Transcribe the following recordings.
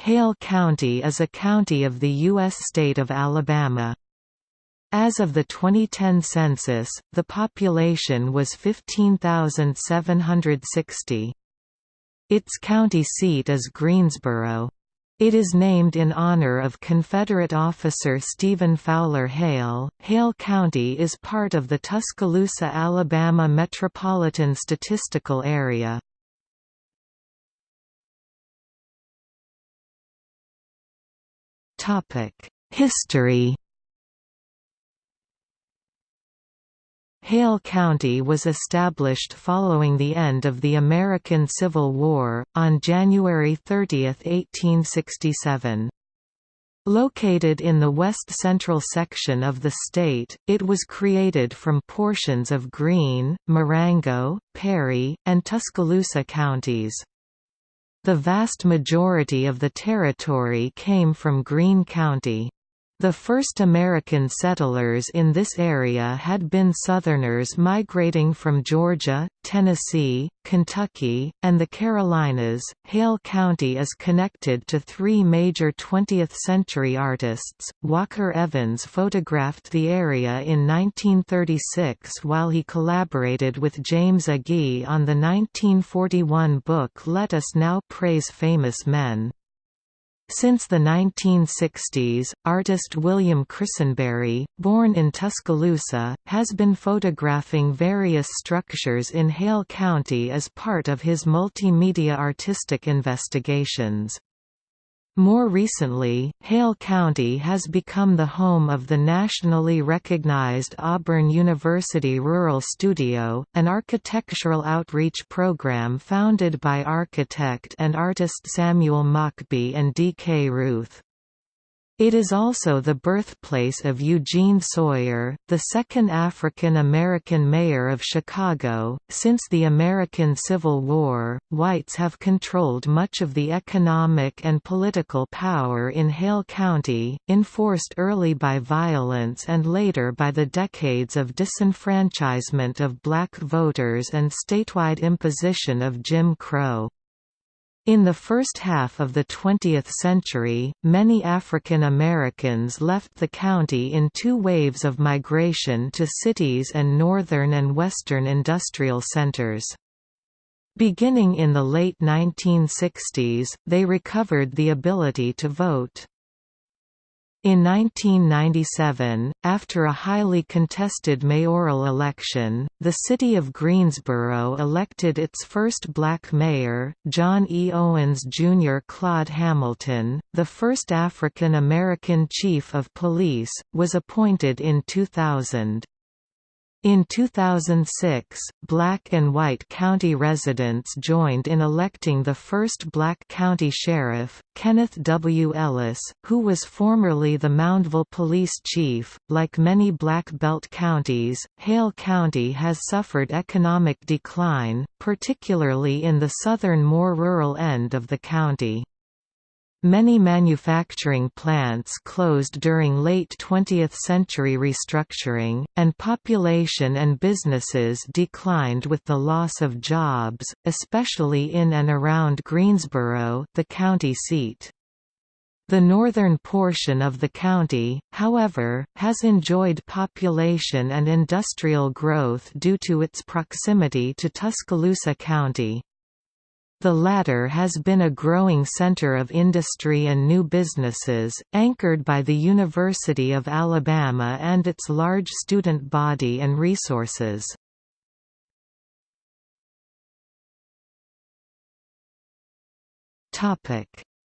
Hale County is a county of the U.S. state of Alabama. As of the 2010 census, the population was 15,760. Its county seat is Greensboro. It is named in honor of Confederate officer Stephen Fowler Hale. Hale County is part of the Tuscaloosa, Alabama Metropolitan Statistical Area. History Hale County was established following the end of the American Civil War, on January 30, 1867. Located in the west-central section of the state, it was created from portions of Greene, Marengo, Perry, and Tuscaloosa counties. The vast majority of the territory came from Greene County. The first American settlers in this area had been Southerners migrating from Georgia, Tennessee, Kentucky, and the Carolinas. Hale County is connected to three major 20th century artists. Walker Evans photographed the area in 1936 while he collaborated with James Agee on the 1941 book Let Us Now Praise Famous Men. Since the 1960s, artist William Christenberry, born in Tuscaloosa, has been photographing various structures in Hale County as part of his multimedia artistic investigations. More recently, Hale County has become the home of the nationally recognized Auburn University Rural Studio, an architectural outreach program founded by architect and artist Samuel Mockbee and D. K. Ruth. It is also the birthplace of Eugene Sawyer, the second African American mayor of Chicago. Since the American Civil War, whites have controlled much of the economic and political power in Hale County, enforced early by violence and later by the decades of disenfranchisement of black voters and statewide imposition of Jim Crow. In the first half of the 20th century, many African Americans left the county in two waves of migration to cities and northern and western industrial centers. Beginning in the late 1960s, they recovered the ability to vote. In 1997, after a highly contested mayoral election, the city of Greensboro elected its first black mayor, John E. Owens Jr. Claude Hamilton, the first African American chief of police, was appointed in 2000. In 2006, black and white county residents joined in electing the first black county sheriff, Kenneth W. Ellis, who was formerly the Moundville police chief. Like many Black Belt counties, Hale County has suffered economic decline, particularly in the southern more rural end of the county. Many manufacturing plants closed during late 20th century restructuring, and population and businesses declined with the loss of jobs, especially in and around Greensboro the county seat. The northern portion of the county, however, has enjoyed population and industrial growth due to its proximity to Tuscaloosa County. The latter has been a growing center of industry and new businesses, anchored by the University of Alabama and its large student body and resources.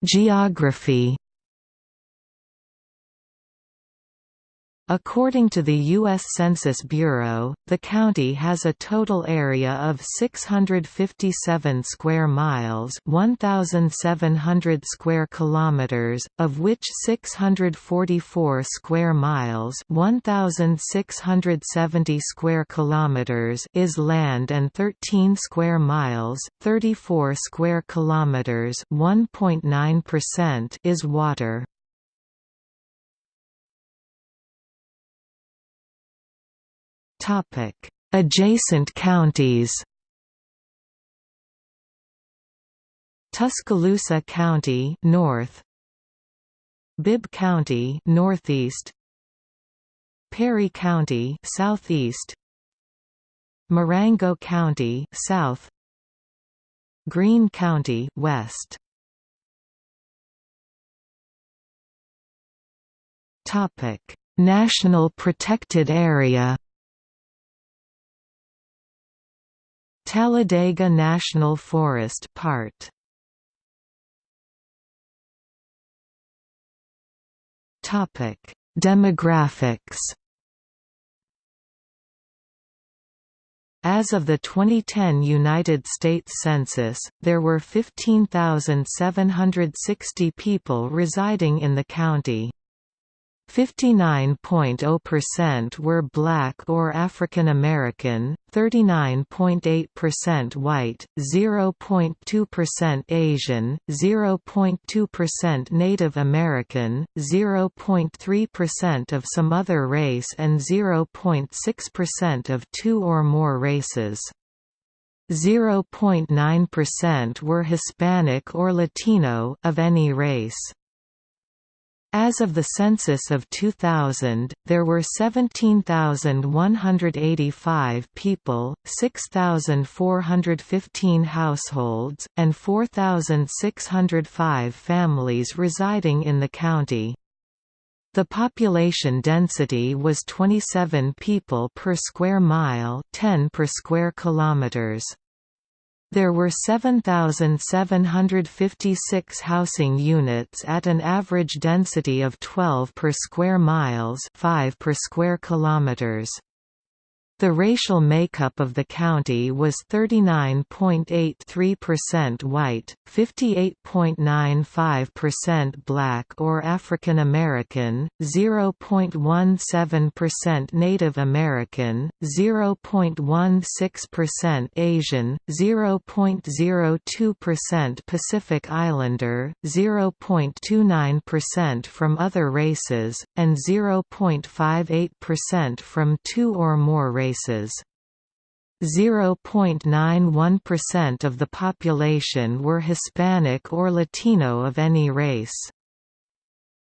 Geography According to the U.S. Census Bureau, the county has a total area of 657 square miles, 1700 square kilometers, of which 644 square miles, 1670 square kilometers is land and 13 square miles, 34 square kilometers, 1.9% is water. Adjacent counties Tuscaloosa County north Bibb County northeast Perry County southeast Marengo County south Greene County west Topic. National Protected Area Talladega National Forest part Topic: Demographics. As of the 2010 United States Census, there were 15,760 people residing in the county. 59.0% were black or African American, 39.8% white, 0.2% Asian, 0.2% Native American, 0.3% of some other race and 0.6% of two or more races. 0.9% were Hispanic or Latino of any race. As of the census of 2000, there were 17,185 people, 6,415 households, and 4,605 families residing in the county. The population density was 27 people per square mile 10 per square kilometers. There were 7,756 housing units at an average density of 12 per square miles 5 per square kilometers. The racial makeup of the county was 39.83% white, 58.95% black or African American, 0.17% Native American, 0.16% Asian, 0.02% Pacific Islander, 0.29% from other races, and 0.58% from two or more races races. 0.91% of the population were Hispanic or Latino of any race.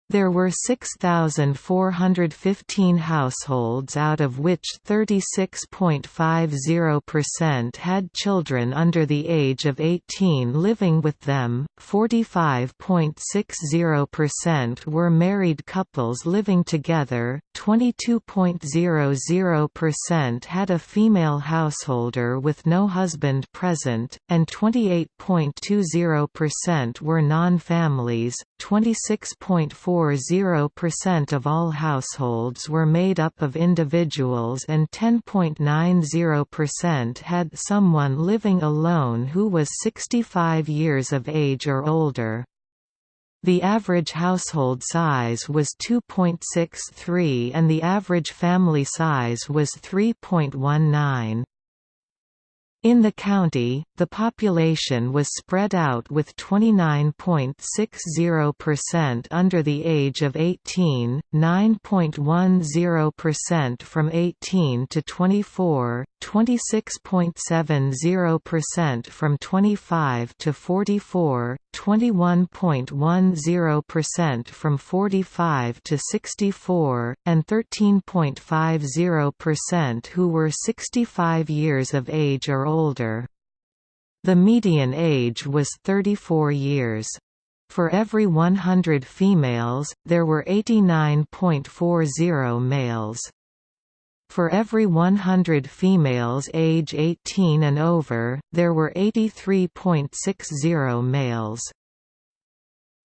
There were 6,415 households out of which 36.50% had children under the age of 18 living with them, 45.60% were married couples living together, 22.00% had a female householder with no husband present, and 28.20% were non-families, 26.40% of all households were made up of individuals and 10.90% had someone living alone who was 65 years of age or older. The average household size was 2.63 and the average family size was 3.19. In the county, the population was spread out with 29.60% under the age of 18, 9.10% from 18 to 24, 26.70% from 25 to 44, 21.10% from 45 to 64, and 13.50% who were 65 years of age or older. The median age was 34 years. For every 100 females, there were 89.40 males. For every 100 females age 18 and over, there were 83.60 males.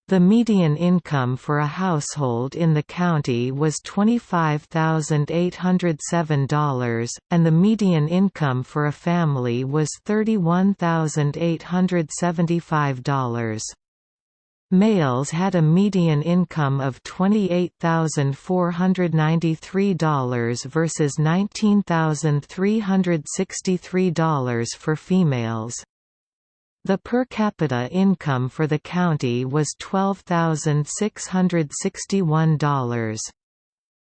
The median income for a household in the county was $25,807, and the median income for a family was $31,875. Males had a median income of $28,493 versus $19,363 for females. The per capita income for the county was $12,661.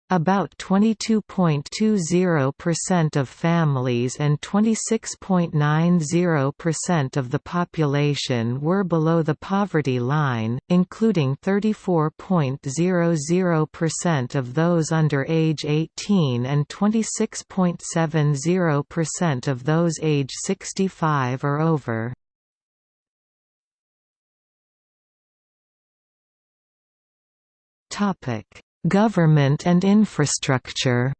About 22.20% of families and 26.90% of the population were below the poverty line, including 34.00% of those under age 18 and 26.70% of those age 65 or over. Topic: Government and infrastructure.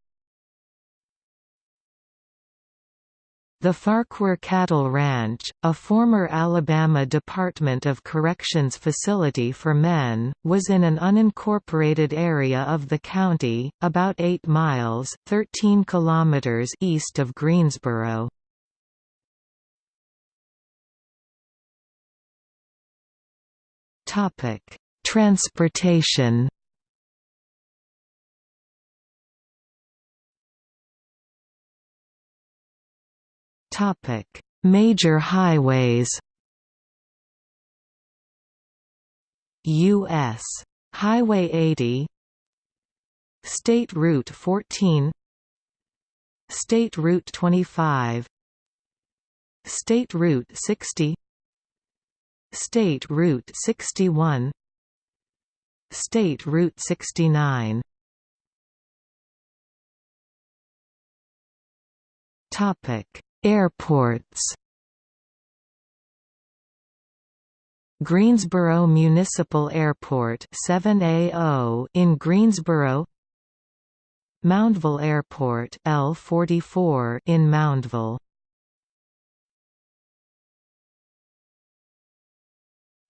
The Farquhar Cattle Ranch, a former Alabama Department of Corrections facility for men, was in an unincorporated area of the county, about 8 miles 13 kilometers east of Greensboro. Transportation Major highways. US Highway 80 State Route 14 State Route 25 State Route 60 State Route 61 State Route 69 Topic Airports. Greensboro Municipal Airport 7AO in Greensboro. Moundville Airport L44 in Moundville.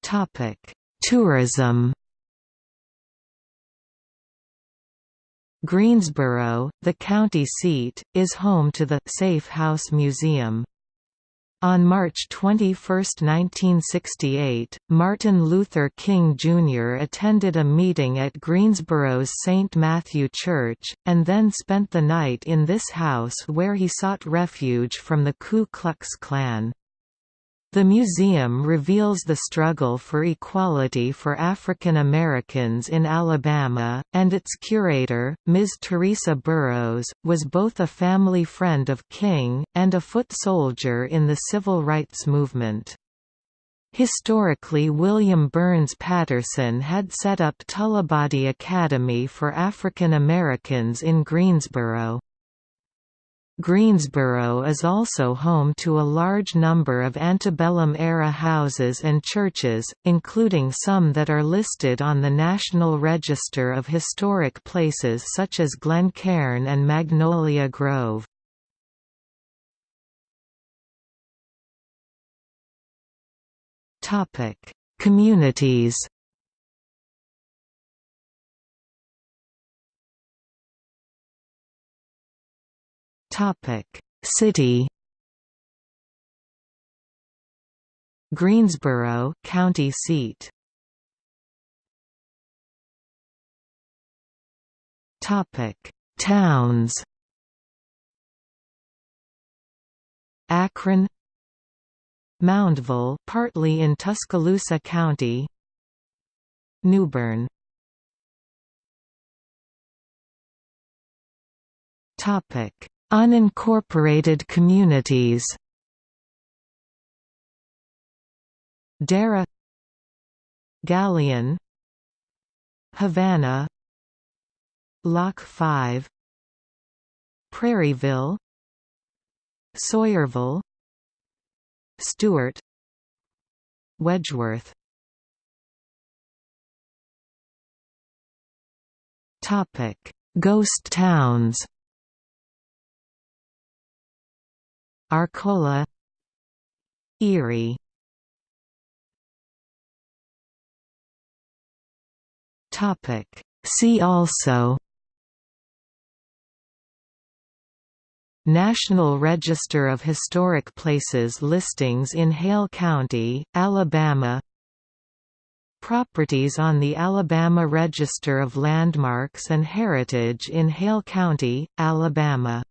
Topic Tourism Greensboro, the county seat, is home to the Safe House Museum. On March 21, 1968, Martin Luther King Jr. attended a meeting at Greensboro's St. Matthew Church, and then spent the night in this house where he sought refuge from the Ku Klux Klan. The museum reveals the struggle for equality for African Americans in Alabama, and its curator, Ms. Theresa Burroughs, was both a family friend of King, and a foot soldier in the civil rights movement. Historically William Burns Paterson had set up Tullibody Academy for African Americans in Greensboro. Greensboro is also home to a large number of antebellum-era houses and churches, including some that are listed on the National Register of Historic Places such as Glencairn and Magnolia Grove. Communities City. Greensboro, county seat. Topic: Towns. Akron, Moundville, partly in Tuscaloosa County, Newbern. Topic: Unincorporated communities. Dara Gallion Havana Lock 5 Prairieville Sawyerville Stewart Wedgeworth. Topic: Ghost towns Arcola Erie. Topic. See also National Register of Historic Places listings in Hale County, Alabama. Properties on the Alabama Register of Landmarks and Heritage in Hale County, Alabama